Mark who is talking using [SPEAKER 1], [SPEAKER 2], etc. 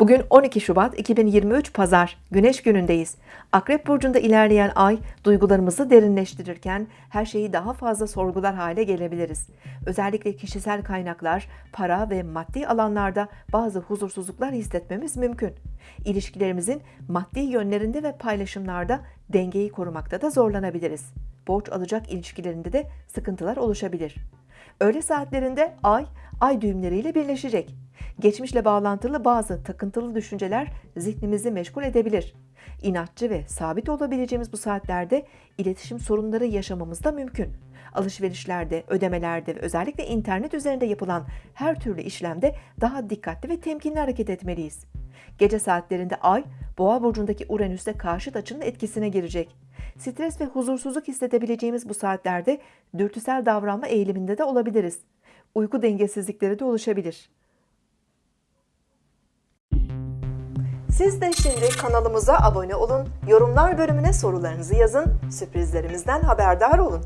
[SPEAKER 1] Bugün 12 Şubat 2023 Pazar, Güneş günündeyiz. Akrep Burcu'nda ilerleyen ay, duygularımızı derinleştirirken her şeyi daha fazla sorgular hale gelebiliriz. Özellikle kişisel kaynaklar, para ve maddi alanlarda bazı huzursuzluklar hissetmemiz mümkün. İlişkilerimizin maddi yönlerinde ve paylaşımlarda dengeyi korumakta da zorlanabiliriz. Borç alacak ilişkilerinde de sıkıntılar oluşabilir. Öğle saatlerinde ay, ay düğümleriyle birleşecek. Geçmişle bağlantılı bazı takıntılı düşünceler zihnimizi meşgul edebilir. İnatçı ve sabit olabileceğimiz bu saatlerde iletişim sorunları yaşamamız da mümkün. Alışverişlerde, ödemelerde ve özellikle internet üzerinde yapılan her türlü işlemde daha dikkatli ve temkinli hareket etmeliyiz. Gece saatlerinde ay, boğa burcundaki Uranüs'te karşıt açının etkisine girecek. Stres ve huzursuzluk hissedebileceğimiz bu saatlerde dürtüsel davranma eğiliminde de olabiliriz. Uyku dengesizlikleri de oluşabilir. Siz de şimdi kanalımıza abone olun, yorumlar bölümüne sorularınızı yazın, sürprizlerimizden haberdar olun.